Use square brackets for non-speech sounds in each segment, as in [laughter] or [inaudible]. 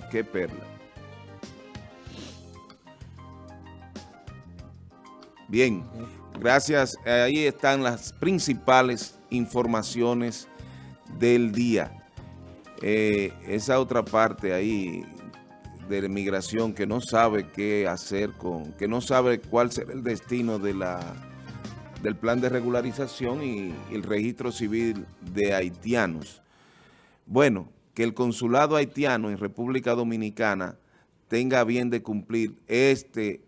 [laughs] qué perla. Bien, gracias. Ahí están las principales informaciones del día. Eh, esa otra parte ahí de migración que no sabe qué hacer con, que no sabe cuál será el destino de la, del plan de regularización y el registro civil de haitianos. Bueno, que el consulado haitiano en República Dominicana tenga bien de cumplir este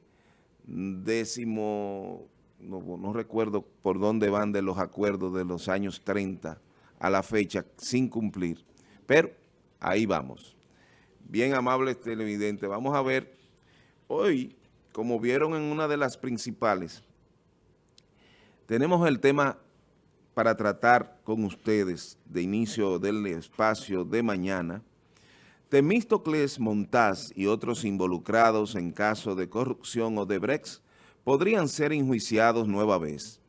décimo, no, recuerdo por dónde van de los acuerdos de los años 30 a la fecha sin cumplir, pero ahí vamos. Bien amables televidentes, vamos a ver hoy, como vieron en una de las principales, tenemos el tema para tratar con ustedes de inicio del espacio de mañana, Temístocles Montaz y otros involucrados en caso de corrupción o de Brex podrían ser enjuiciados nueva vez.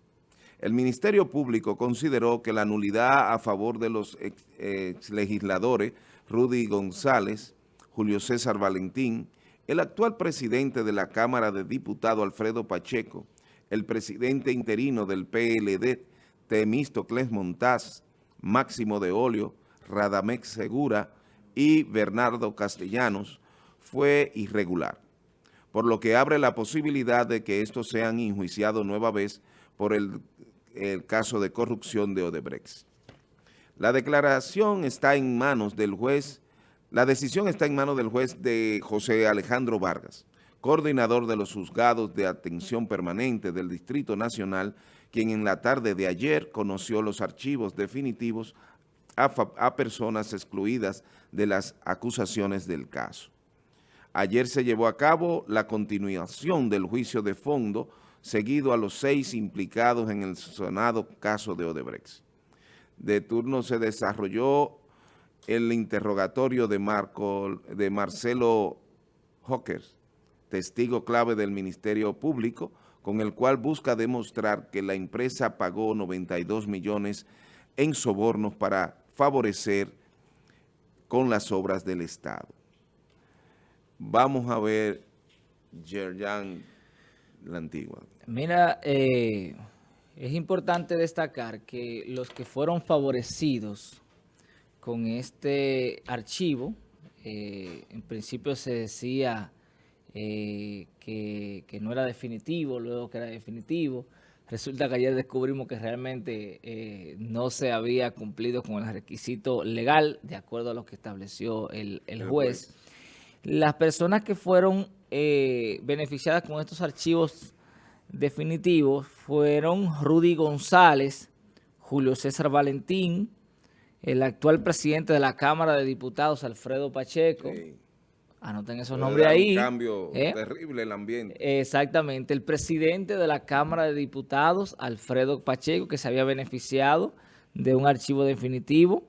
El Ministerio Público consideró que la nulidad a favor de los ex, legisladores Rudy González, Julio César Valentín, el actual presidente de la Cámara de Diputados Alfredo Pacheco, el presidente interino del PLD, Temístocles Montaz, Máximo de Olio, Radamex Segura y Bernardo Castellanos fue irregular, por lo que abre la posibilidad de que estos sean enjuiciados nueva vez por el, el caso de corrupción de Odebrecht. La declaración está en manos del juez, la decisión está en manos del juez de José Alejandro Vargas, coordinador de los juzgados de atención permanente del Distrito Nacional, quien en la tarde de ayer conoció los archivos definitivos a, personas excluidas de las acusaciones del caso. Ayer se llevó a cabo la continuación del juicio de fondo seguido a los seis implicados en el sonado caso de Odebrecht. De turno se desarrolló el interrogatorio de, Marco, de Marcelo Hawkers, testigo clave del Ministerio Público, con el cual busca demostrar que la empresa pagó 92 millones en sobornos para favorecer con las obras del Estado. Vamos a ver, Yerjan, la antigua. Mira, eh, es importante destacar que los que fueron favorecidos con este archivo, eh, en principio se decía eh, que, no era definitivo, luego que era definitivo. Resulta que ayer descubrimos que realmente eh, no se había cumplido con el requisito legal, de acuerdo a lo que estableció el, juez. Las personas que fueron eh, beneficiadas con estos archivos definitivos fueron Rudy González, Julio César Valentín, el actual presidente de la Cámara de Diputados, Alfredo Pacheco, Anoten esos nombres ahí. Un cambio ¿eh? terrible el ambiente. Exactamente. El presidente de la Cámara de Diputados, Alfredo Pacheco, que se había beneficiado de un archivo definitivo.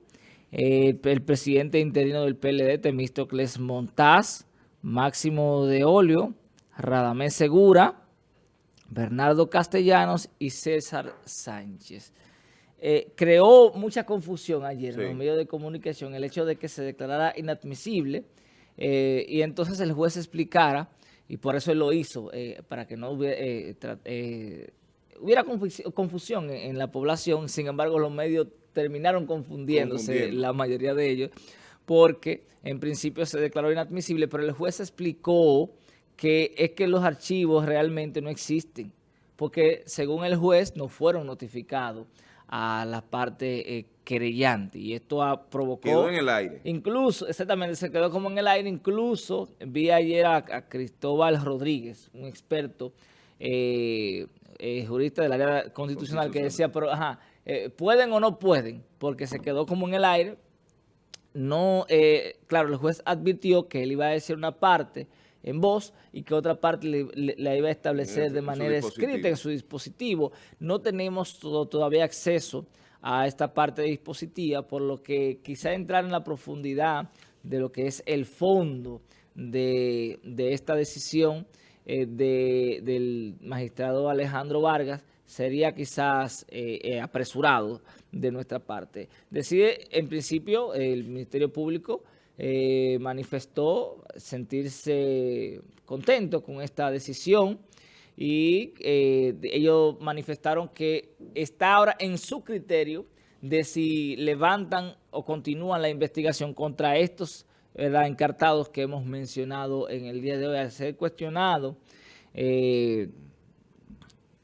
el presidente interino del PLD, Temístocles Montaz, Máximo de Olio, Radamés Segura, Bernardo Castellanos y César Sánchez. Eh, creó mucha confusión ayer en los medios de comunicación el hecho de que se declarara inadmisible eh, y entonces el juez explicara, y por eso él lo hizo, eh, para que no hubiera, eh, hubiera confusión en, la población, sin embargo los medios terminaron confundiéndose, la mayoría de ellos, porque en principio se declaró inadmisible, pero el juez explicó que es que los archivos realmente no existen, porque según el juez no fueron notificados a la parte eh, querellante y esto ha provocado... Quedó en el aire. Incluso, exactamente, se quedó como en el aire, incluso vi ayer a, Cristóbal Rodríguez, un experto eh, eh, jurista del área constitucional, que decía, pero ajá, ¿pueden o no pueden? Porque se quedó como en el aire. No, claro, el juez advirtió que él iba a decir una parte en voz y que otra parte la iba a establecer de manera escrita en su dispositivo. No tenemos todavía acceso a esta parte de dispositiva, por lo que quizá entrar en la profundidad de lo que es el fondo de, esta decisión eh, del magistrado Alejandro Vargas sería quizás eh, eh, apresurado de nuestra parte. Decide, en principio, el Ministerio Público eh, manifestó sentirse contento con esta decisión y eh, ellos manifestaron que está ahora en su criterio de si levantan o continúan la investigación contra estos encartados que hemos mencionado en el día de hoy. Al ser cuestionado, eh,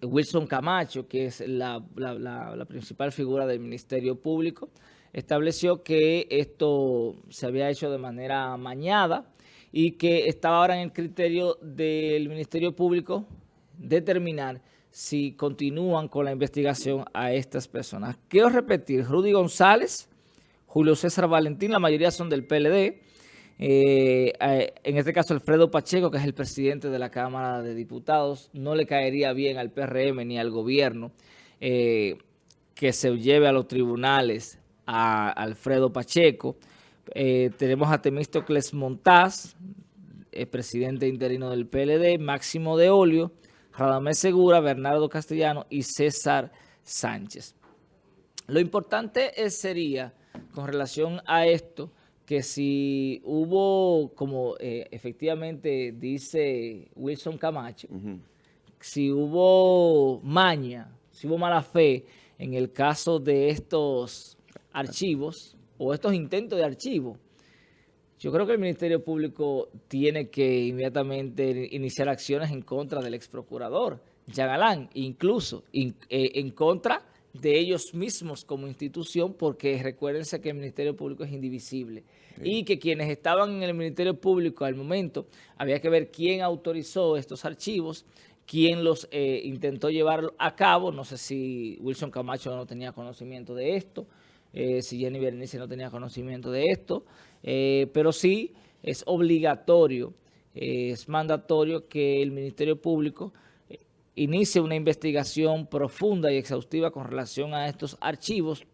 Wilson Camacho, que es la, principal figura del Ministerio Público, estableció que esto se había hecho de manera mañada y que estaba ahora en el criterio del Ministerio Público determinar si continúan con la investigación a estas personas. Quiero repetir, Rudy González, Julio César Valentín, la mayoría son del PLD, eh, en este caso Alfredo Pacheco, que es el presidente de la Cámara de Diputados, no le caería bien al PRM ni al gobierno eh, que se lleve a los tribunales a Alfredo Pacheco. Eh, tenemos a Temístocles Montaz, el presidente interino del PLD, Máximo de Olio, Radamés Segura, Bernardo Castellano y César Sánchez. Lo importante sería, con relación a esto, que si hubo, como eh, efectivamente dice Wilson Camacho, si hubo maña, si hubo mala fe en el caso de estos archivos o estos intentos de archivo, yo creo que el Ministerio Público tiene que inmediatamente iniciar acciones en contra del ex procurador, Yagalán, incluso eh, en contra de ellos mismos como institución, porque recuérdense que el Ministerio Público es indivisible y que quienes estaban en el Ministerio Público al momento, había que ver quién autorizó estos archivos, quién los eh, intentó llevar a cabo, no sé si Wilson Camacho no tenía conocimiento de esto, eh, si Jenny Bernice no tenía conocimiento de esto, eh, pero sí es obligatorio, es mandatorio que el Ministerio Público inicie una investigación profunda y exhaustiva con relación a estos archivos,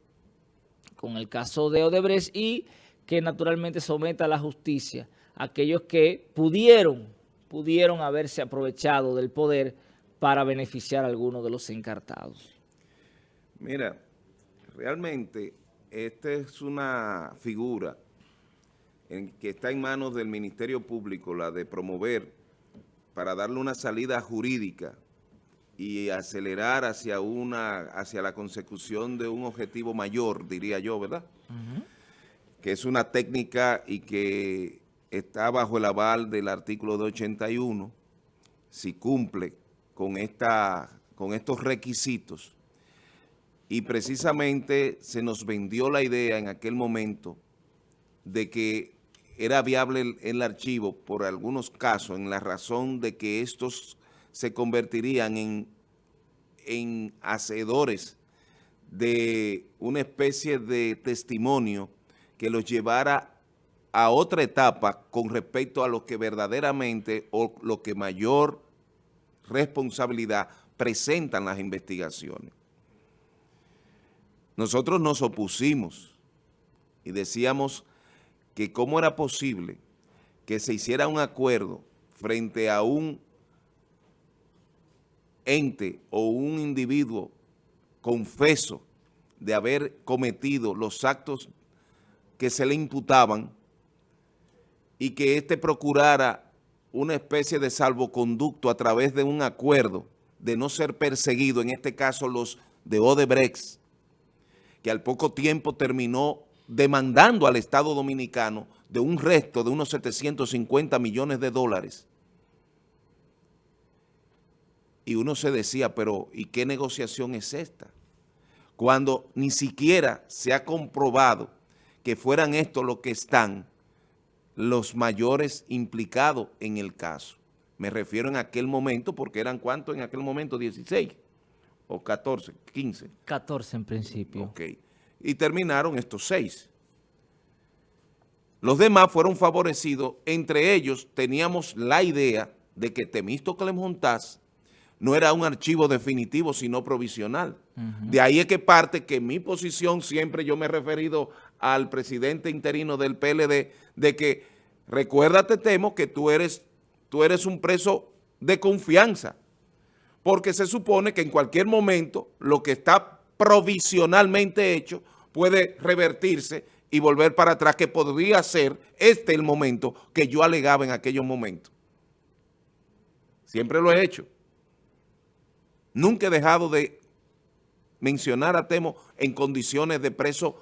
con el caso de Odebrecht y que naturalmente someta a la justicia a aquellos que pudieron, pudieron haberse aprovechado del poder para beneficiar a algunos de los encartados. Mira, realmente esta es una figura en que está en manos del Ministerio Público, la de promover para darle una salida jurídica y acelerar hacia una hacia la consecución de un objetivo mayor, diría yo, ¿verdad? Que es una técnica y que está bajo el aval del artículo 281, si cumple con, esta, con estos requisitos. Y precisamente se nos vendió la idea en aquel momento de que era viable el, archivo por algunos casos en la razón de que estos se convertirían en, en hacedores de una especie de testimonio que los llevara a otra etapa con respecto a lo que verdaderamente o lo que mayor responsabilidad presentan las investigaciones. Nosotros nos opusimos y decíamos que cómo era posible que se hiciera un acuerdo frente a un ente o un individuo confeso de haber cometido los actos que se le imputaban y que éste procurara una especie de salvoconducto a través de un acuerdo de no ser perseguido, en este caso los de Odebrecht, que al poco tiempo terminó demandando al Estado Dominicano de un resto de unos 750 millones de dólares y uno se decía, pero ¿y qué negociación es esta? Cuando ni siquiera se ha comprobado que fueran estos los que están los mayores implicados en el caso. Me refiero en aquel momento, porque eran cuántos en aquel momento, 16 o 14, 15. 14 en principio. Ok. Y terminaron estos seis. Los demás fueron favorecidos. Entre ellos teníamos la idea de que Temístocles Montaz no era un archivo definitivo, sino provisional. De ahí es que parte que mi posición, siempre yo me he referido al presidente interino del PLD, de que, recuérdate, Temo, que tú eres, tú eres un preso de confianza, porque se supone que en cualquier momento lo que está provisionalmente hecho puede revertirse y volver para atrás, que podría ser este el momento que yo alegaba en aquellos momentos. Siempre lo he hecho. Nunca he dejado de mencionar a Temo en condiciones de preso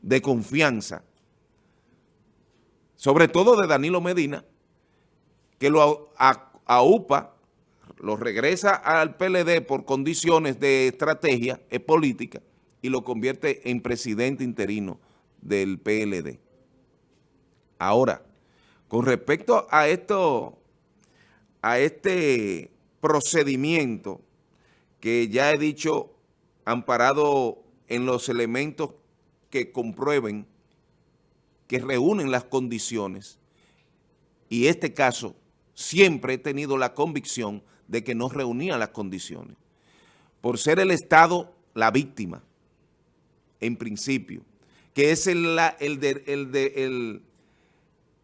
de confianza. Sobre todo de Danilo Medina, que lo AUPA lo regresa al PLD por condiciones de estrategia política y lo convierte en presidente interino del PLD. Ahora, con respecto a esto, a este procedimiento que ya he dicho amparado en los elementos que comprueben que reúnen las condiciones y este caso siempre he tenido la convicción de que no reunía las condiciones. Por ser el Estado la víctima, en principio, que es el, el,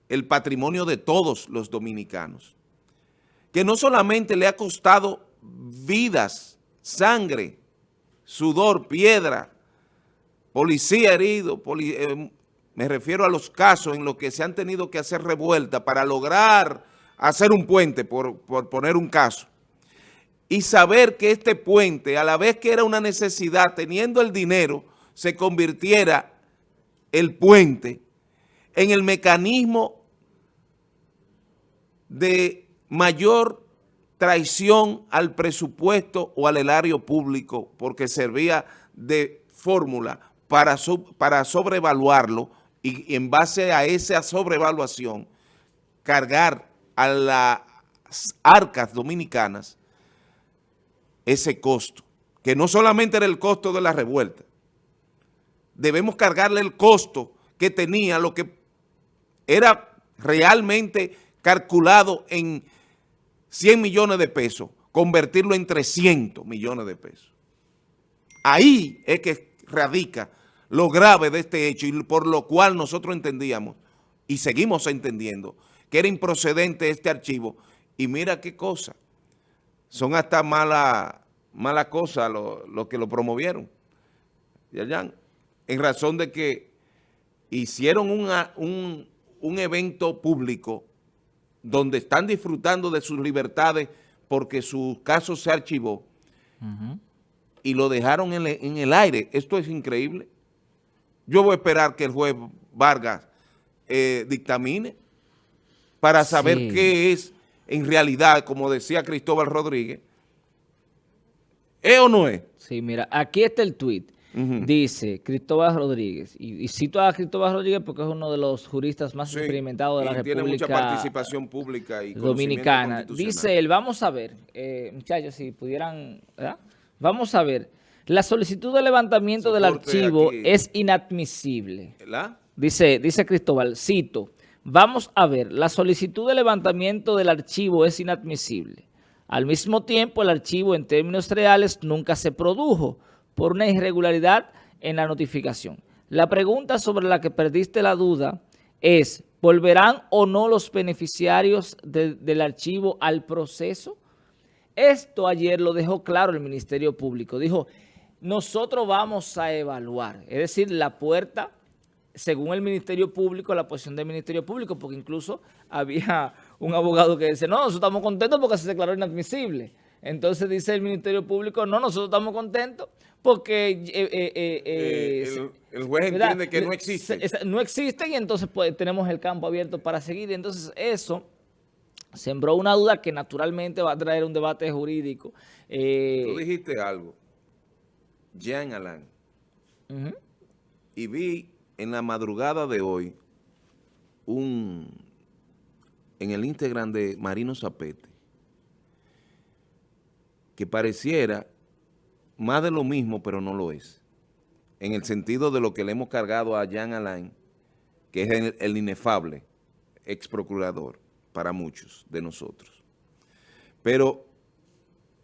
el patrimonio de todos los dominicanos, que no solamente le ha costado vidas, sangre, sudor, piedra, policía herido, eh, me refiero a los casos en los que se han tenido que hacer revuelta para lograr hacer un puente, por, poner un caso, y saber que este puente, a la vez que era una necesidad, teniendo el dinero, se convirtiera el puente en el mecanismo de mayor traición al presupuesto o al erario público porque servía de fórmula para, para sobrevaluarlo y en base a esa sobrevaluación cargar a las arcas dominicanas ese costo, que no solamente era el costo de la revuelta, debemos cargarle el costo que tenía lo que era realmente calculado en 100 millones de pesos, convertirlo en 300 millones de pesos. Ahí es que radica lo grave de este hecho y por lo cual nosotros entendíamos y seguimos entendiendo que era improcedente este archivo. Y mira qué cosa, son hasta mala, mala cosa los lo que lo promovieron, en razón de que hicieron un, un evento público donde están disfrutando de sus libertades porque su caso se archivó y lo dejaron en, el aire. Esto es increíble. Yo voy a esperar que el juez Vargas eh, dictamine para saber qué es en realidad, como decía Cristóbal Rodríguez, ¿es o no es? Sí, mira, aquí está el tuit. Dice Cristóbal Rodríguez, y, cito a Cristóbal Rodríguez porque es uno de los juristas más experimentados de la República tiene mucha participación pública y Dominicana. Dice él, vamos a ver, eh, muchachos, si pudieran, Vamos a ver, la solicitud de levantamiento del archivo es inadmisible. Dice, dice Cristóbal, cito, Vamos a ver, la solicitud de levantamiento del archivo es inadmisible. Al mismo tiempo, el archivo en términos reales nunca se produjo por una irregularidad en la notificación. La pregunta sobre la que perdiste la duda es, ¿volverán o no los beneficiarios del archivo al proceso? Esto ayer lo dejó claro el Ministerio Público. Dijo, nosotros vamos a evaluar, es decir, la puerta según el Ministerio Público, la posición del Ministerio Público, porque incluso [laughs] había un abogado que dice, no, nosotros estamos contentos porque se declaró inadmisible. Entonces dice el Ministerio Público, no, nosotros estamos contentos porque... Eh, eh, eh, el, juez entiende que no existe. No existe y entonces pues, tenemos el campo abierto para seguir. Entonces eso sembró una duda que naturalmente va a traer un debate jurídico. Tú dijiste algo, Jean Alain, y vi en la madrugada de hoy, un, en el Instagram de Marino Zapete, que pareciera más de lo mismo, pero no lo es. En el sentido de lo que le hemos cargado a Jean Alain, que es el, el inefable ex procurador para muchos de nosotros. Pero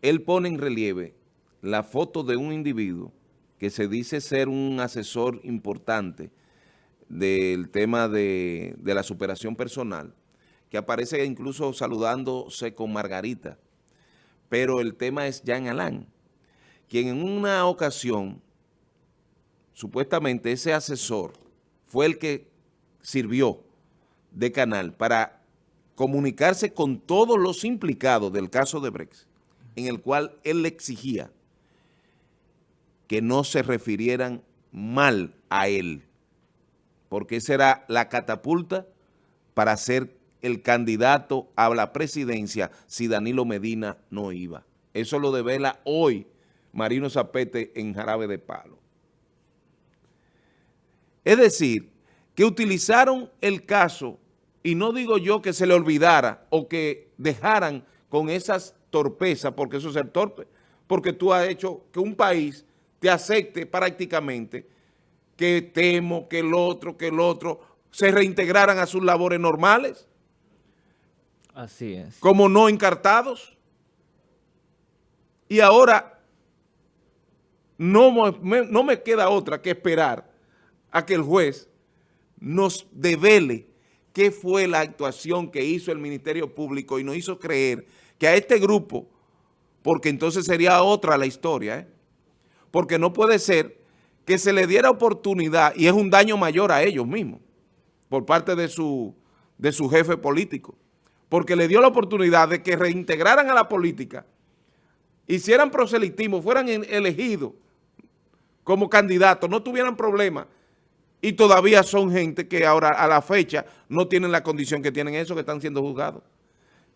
él pone en relieve la foto de un individuo que se dice ser un asesor importante del tema de, la superación personal, que aparece incluso saludándose con Margarita, pero el tema es Jean Alain, quien en una ocasión, supuestamente ese asesor, fue el que sirvió de canal para comunicarse con todos los implicados del caso de Brexit, en el cual él le exigía que no se refirieran mal a él, porque esa era la catapulta para ser el candidato a la presidencia si Danilo Medina no iba. Eso lo devela hoy Marino Zapete en Jarabe de Palo. Es decir, que utilizaron el caso, y no digo yo que se le olvidara o que dejaran con esas torpezas, porque eso es el torpe, porque tú has hecho que un país te acepte prácticamente que temo, que el otro, que el otro, se reintegraran a sus labores normales. Así es. Como no encartados. Y ahora no me, no me queda otra que esperar a que el juez nos devele qué fue la actuación que hizo el Ministerio Público y nos hizo creer que a este grupo, porque entonces sería otra la historia, ¿eh? porque no puede ser que se le diera oportunidad, y es un daño mayor a ellos mismos, por parte de su, de su jefe político, porque le dio la oportunidad de que reintegraran a la política, hicieran proselitismo, fueran elegidos como candidatos, no tuvieran problemas, y todavía son gente que ahora a la fecha no tienen la condición que tienen eso, que están siendo juzgados.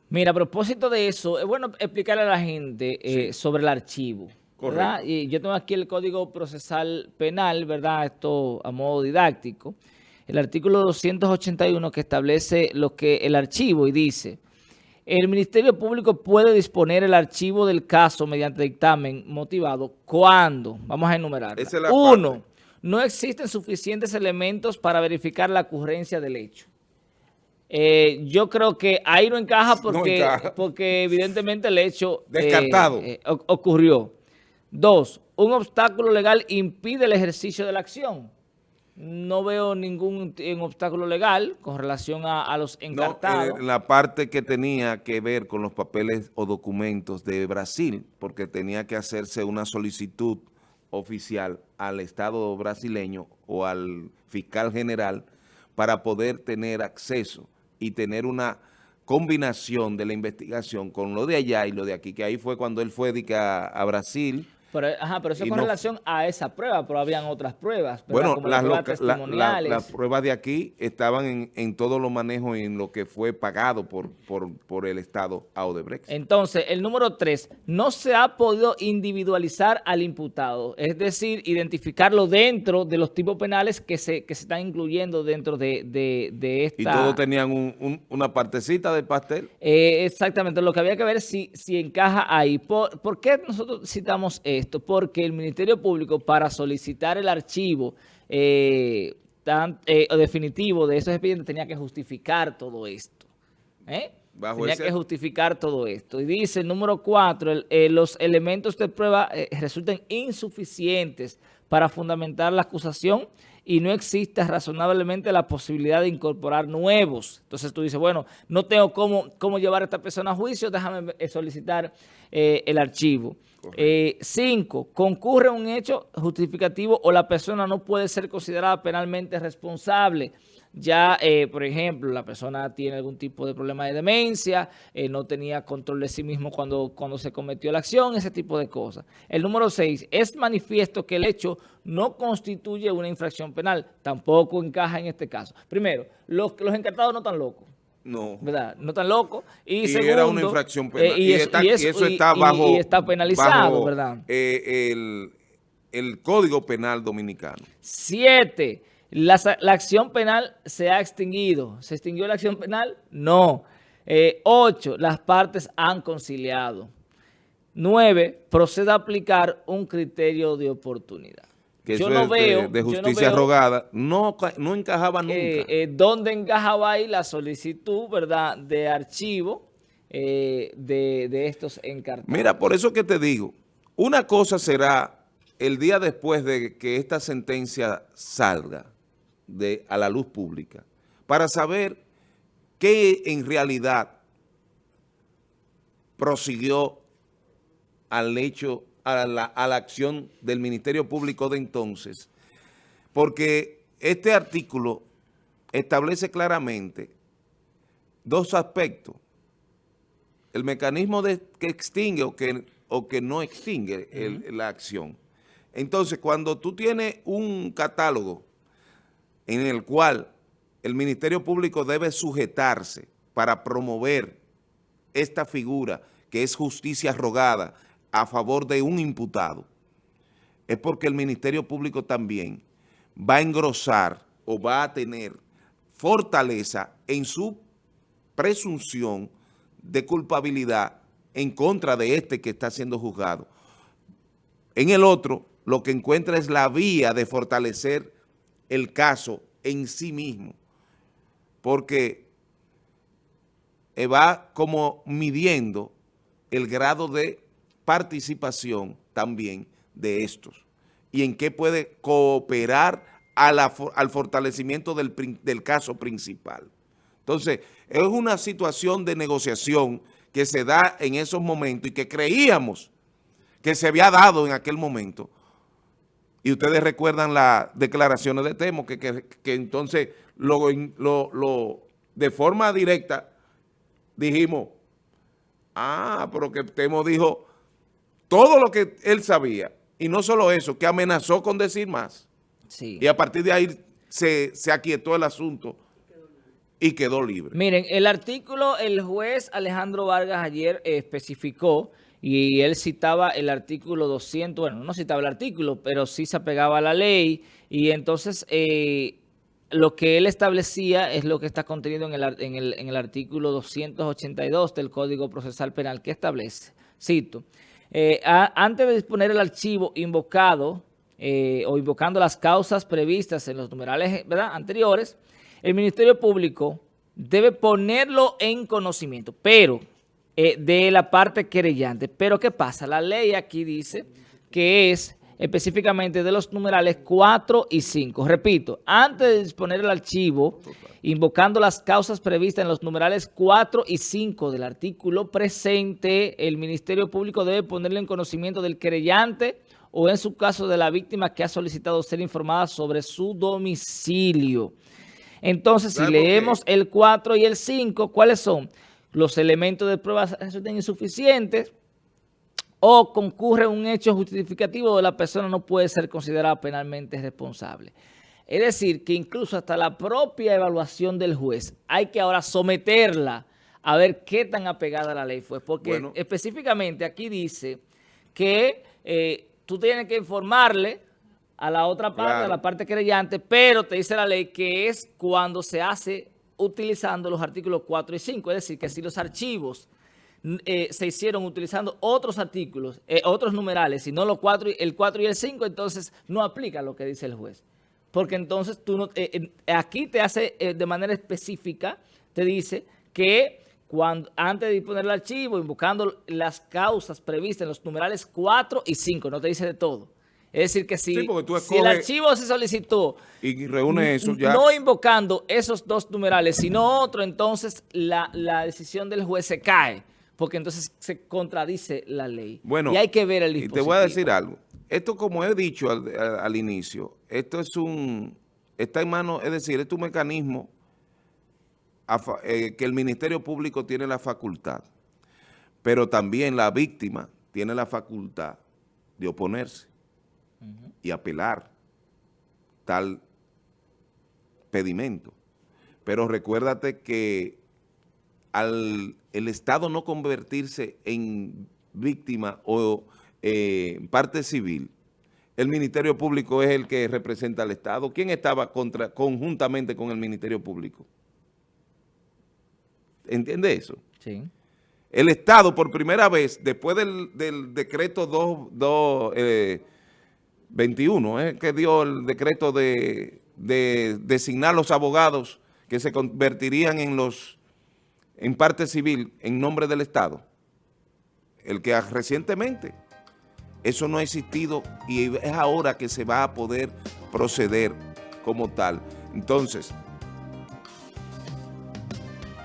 Mira, a propósito de eso, es bueno explicarle a la gente eh, sobre el archivo. Y yo tengo aquí el Código Procesal Penal, ¿verdad? Esto a modo didáctico. El artículo 281 que establece lo que el archivo y dice, el Ministerio Público puede disponer el archivo del caso mediante dictamen motivado cuando, vamos a enumerar. Uno, no existen suficientes elementos para verificar la ocurrencia del hecho. Eh, yo creo que ahí no encaja porque, porque evidentemente el hecho Descartado. Eh, ocurrió. Dos, un obstáculo legal impide el ejercicio de la acción. No veo ningún obstáculo legal con relación a, los encartados. No, la parte que tenía que ver con los papeles o documentos de Brasil, porque tenía que hacerse una solicitud oficial al Estado brasileño o al fiscal general para poder tener acceso y tener una combinación de la investigación con lo de allá y lo de aquí, que ahí fue cuando él fue a, a Brasil pero, ajá, pero eso con relación a esa prueba, pero habían otras pruebas. Bueno, las, pruebas las pruebas de aquí estaban en, en todo lo manejo en lo que fue pagado por, por, por el Estado a Odebrecht. Entonces, el número tres, no se ha podido individualizar al imputado, es decir, identificarlo dentro de los tipos penales que se, que se están incluyendo dentro de, de, esta... ¿Y todos tenían una partecita del pastel? Eh, exactamente, lo que había que ver si, si encaja ahí. ¿Por, ¿Por qué nosotros citamos esto? Esto porque el Ministerio Público para solicitar el archivo eh, eh, definitivo de esos expedientes tenía que justificar todo esto. ¿eh? tenía que justificar todo esto. Y dice el número cuatro, los elementos de prueba resulten insuficientes para fundamentar la acusación y no existe razonablemente la posibilidad de incorporar nuevos. Entonces tú dices, bueno, no tengo cómo, cómo llevar a esta persona a juicio, déjame solicitar el archivo. Eh, cinco, concurre un hecho justificativo o la persona no puede ser considerada penalmente responsable. Ya, eh, por ejemplo, la persona tiene algún tipo de problema de demencia, eh, no tenía control de sí mismo cuando, cuando se cometió la acción, ese tipo de cosas. El número seis, es manifiesto que el hecho no constituye una infracción penal, tampoco encaja en este caso. Primero, los, los encartados no están locos. No. ¿Verdad? No tan loco. Y, segundo, era una infracción penal. y, eso, está bajo... Y, está penalizado, ¿verdad? Eh, el, Código Penal Dominicano. Siete. La, acción penal se ha extinguido. ¿Se extinguió la acción penal? No. Eh, ocho. Las partes han conciliado. Nueve. Procede a aplicar un criterio de oportunidad yo no veo, de, justicia rogada, no, no encajaba nunca. Eh, ¿Dónde encajaba ahí la solicitud, verdad, de archivo eh, de, estos encartados? Mira, por eso que te digo, una cosa será el día después de que esta sentencia salga de, a la luz pública, para saber qué en realidad prosiguió al hecho a la, acción del Ministerio Público de entonces, porque este artículo establece claramente dos aspectos. El mecanismo de, que extingue o que, o que no extingue la acción. Entonces, cuando tú tienes un catálogo en el cual el Ministerio Público debe sujetarse para promover esta figura que es justicia rogada a favor de un imputado, es porque el Ministerio Público también va a engrosar o va a tener fortaleza en su presunción de culpabilidad en contra de este que está siendo juzgado. En el otro, lo que encuentra es la vía de fortalecer el caso en sí mismo, porque va como midiendo el grado de participación también de estos y en qué puede cooperar al fortalecimiento del, del caso principal. Entonces, es una situación de negociación que se da en esos momentos y que creíamos que se había dado en aquel momento. Y ustedes recuerdan las declaraciones de Temo, que, que, entonces lo, lo, de forma directa dijimos, ah, pero que Temo dijo todo lo que él sabía. Y no solo eso, que amenazó con decir más. Y a partir de ahí se, se aquietó el asunto y quedó libre. Miren, el artículo, el juez Alejandro Vargas ayer especificó y él citaba el artículo 200, bueno, no citaba el artículo, pero sí se apegaba a la ley y entonces eh, lo que él establecía es lo que está contenido en el, en el, en el artículo 282 del Código Procesal Penal que establece, cito, eh, antes de disponer el archivo invocado eh, o invocando las causas previstas en los numerales anteriores, el Ministerio Público debe ponerlo en conocimiento, pero eh, de la parte querellante. Pero ¿qué pasa? La ley aquí dice que es específicamente de los numerales 4 y 5. Repito, antes de disponer el archivo, invocando las causas previstas en los numerales 4 y 5 del artículo presente, el Ministerio Público debe ponerle en conocimiento del querellante o en su caso de la víctima que ha solicitado ser informada sobre su domicilio. Entonces, si leemos el 4 y el 5, ¿cuáles son? Los elementos de prueba resultan insuficientes o concurre un hecho justificativo de la persona no puede ser considerada penalmente responsable. Es decir, que incluso hasta la propia evaluación del juez hay que ahora someterla a ver qué tan apegada a la ley fue. Porque específicamente aquí dice que eh, tú tienes que informarle a la otra parte, a la parte creyente, pero te dice la ley que es cuando se hace utilizando los artículos 4 y 5, es decir, que si los archivos eh, se hicieron utilizando otros artículos, eh, otros numerales, y no los cuatro, el 4 y el 5, entonces no aplica lo que dice el juez. Porque entonces tú no, eh, aquí te hace de manera específica, te dice que cuando, antes de disponer el archivo, invocando las causas previstas en los numerales 4 y 5, no te dice de todo. Es decir, que si, el archivo se solicitó y reúne eso ya. no invocando esos dos numerales, sino otro, entonces la, decisión del juez se cae, porque entonces se contradice la ley. Bueno, y hay que ver el dispositivo. Y te voy a decir algo. Esto, como he dicho al, inicio, esto es un, está en mano, es decir, es un mecanismo eh, que el Ministerio Público tiene la facultad, pero también la víctima tiene la facultad de oponerse y apelar tal pedimento. Pero recuérdate que al el Estado no convertirse en víctima o eh, parte civil, el Ministerio Público es el que representa al Estado. ¿Quién estaba contra, conjuntamente con el Ministerio Público? ¿Entiende eso? Sí. El Estado, por primera vez, después del, decreto 2, 21, eh, que dio el decreto de, designar los abogados que se convertirían en los en parte civil en nombre del Estado. El que recientemente eso no ha existido y es ahora que se va a poder proceder como tal. Entonces,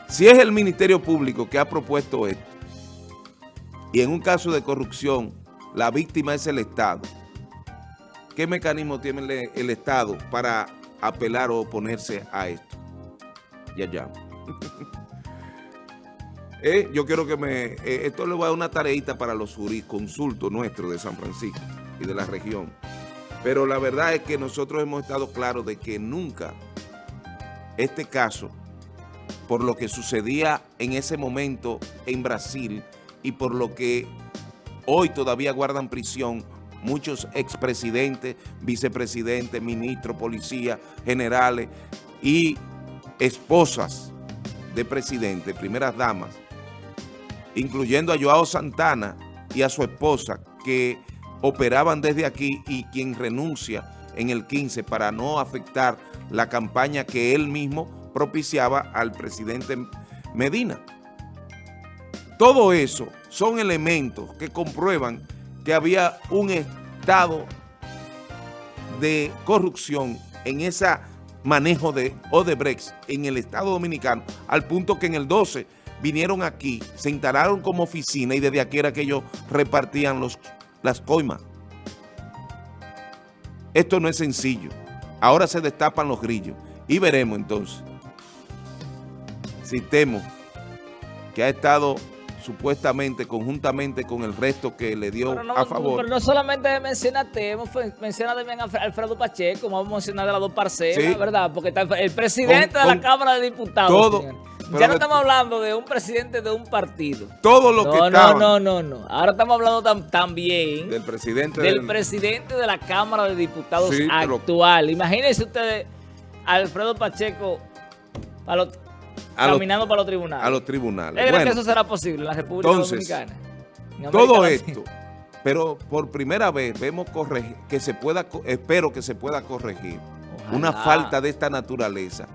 si es el Ministerio Público que ha propuesto esto y en un caso de corrupción la víctima es el Estado, ¿Qué mecanismo tiene el Estado para apelar o oponerse a esto. Ya, ya. [laughs] Eh, yo quiero que me... Eh, esto le voy a dar una tareita para los jurisconsultos nuestros de San Francisco y de la región. Pero la verdad es que nosotros hemos estado claros de que nunca este caso, por lo que sucedía en ese momento en Brasil y por lo que hoy todavía guardan prisión muchos expresidentes, vicepresidentes, ministros, policías, generales y esposas de presidente, primeras damas, incluyendo a Joao Santana y a su esposa, que operaban desde aquí y quien renuncia en el 15 para no afectar la campaña que él mismo propiciaba al presidente Medina. Todo eso son elementos que comprueban que había un estado de corrupción en ese manejo de Odebrecht en el Estado Dominicano, al punto que en el 12 vinieron aquí, se instalaron como oficina y desde aquí era que ellos repartían los, las coimas. Esto no es sencillo. Ahora se destapan los grillos y veremos entonces si temo que ha estado supuestamente, conjuntamente con el resto que le dio a favor. Pero no solamente menciona Temo, menciona también a Alfredo Pacheco, vamos a mencionar de las dos parcelas, ¿verdad? Porque está el presidente de la Cámara de Diputados. Todo, ya no estamos hablando de un presidente de un partido. Todo lo que No, no, no, no. Ahora estamos hablando también del presidente del, presidente de la Cámara de Diputados actual. Imagínense ustedes Alfredo Pacheco caminando para los tribunales. A los tribunales. ¿Es que eso será posible en la República Dominicana? todo esto, pero por primera vez vemos corregir, que se pueda, espero que se pueda corregir una falta de esta naturaleza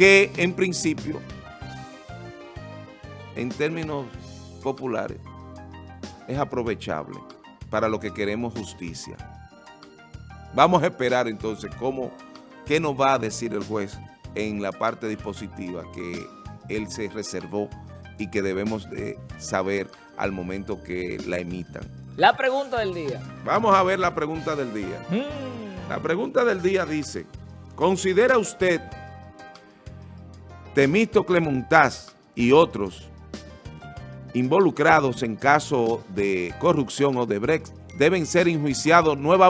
que en principio, en términos populares, es aprovechable para lo que queremos justicia. Vamos a esperar entonces cómo, qué nos va a decir el juez en la parte dispositiva que él se reservó y que debemos de saber al momento que la emitan. La pregunta del día. Vamos a ver la pregunta del día. Mm. La pregunta del día dice, ¿considera usted Temístocle Montaz y otros involucrados en caso de corrupción o de Brex deben ser enjuiciados nuevamente